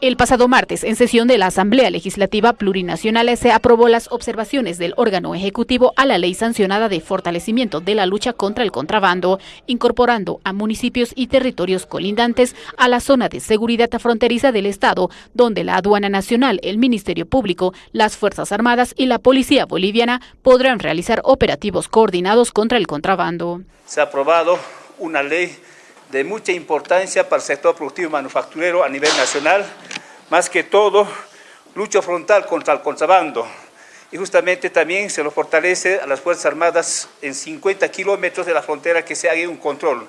El pasado martes, en sesión de la Asamblea Legislativa Plurinacional, se aprobó las observaciones del órgano ejecutivo a la ley sancionada de fortalecimiento de la lucha contra el contrabando, incorporando a municipios y territorios colindantes a la zona de seguridad fronteriza del Estado, donde la Aduana Nacional, el Ministerio Público, las Fuerzas Armadas y la Policía Boliviana podrán realizar operativos coordinados contra el contrabando. Se ha aprobado una ley de mucha importancia para el sector productivo manufacturero a nivel nacional, más que todo, lucha frontal contra el contrabando. Y justamente también se lo fortalece a las Fuerzas Armadas en 50 kilómetros de la frontera que se haga un control.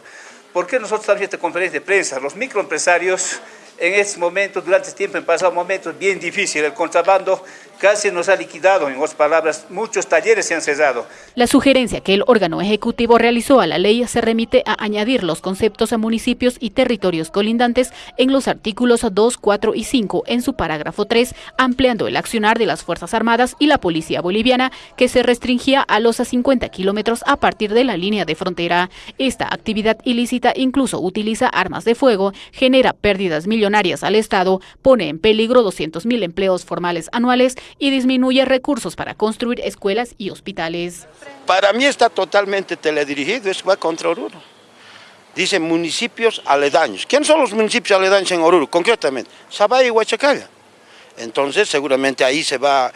¿Por qué nosotros estamos en esta conferencia de prensa? Los microempresarios en este momento, durante este tiempo, han pasado momentos bien difíciles. El contrabando casi nos ha liquidado, en otras palabras, muchos talleres se han cesado. La sugerencia que el órgano ejecutivo realizó a la ley se remite a añadir los conceptos a municipios y territorios colindantes en los artículos 2, 4 y 5 en su parágrafo 3, ampliando el accionar de las Fuerzas Armadas y la Policía Boliviana, que se restringía a los 50 kilómetros a partir de la línea de frontera. Esta actividad ilícita incluso utiliza armas de fuego, genera pérdidas millonarias al Estado, pone en peligro 200.000 empleos formales anuales y disminuye recursos para construir escuelas y hospitales. Para mí está totalmente teledirigido, es va contra Oruro. Dice municipios aledaños. ¿Quiénes son los municipios aledaños en Oruro? Concretamente, Sabay y Huachacalla. Entonces seguramente ahí se va,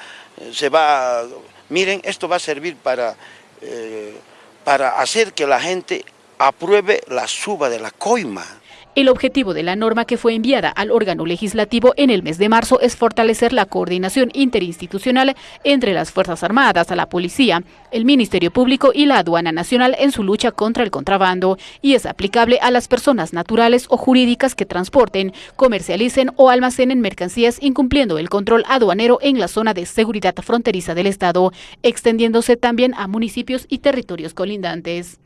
se va, miren, esto va a servir para, eh, para hacer que la gente apruebe la suba de la coima. El objetivo de la norma que fue enviada al órgano legislativo en el mes de marzo es fortalecer la coordinación interinstitucional entre las Fuerzas Armadas, la Policía, el Ministerio Público y la Aduana Nacional en su lucha contra el contrabando y es aplicable a las personas naturales o jurídicas que transporten, comercialicen o almacenen mercancías incumpliendo el control aduanero en la zona de seguridad fronteriza del Estado, extendiéndose también a municipios y territorios colindantes.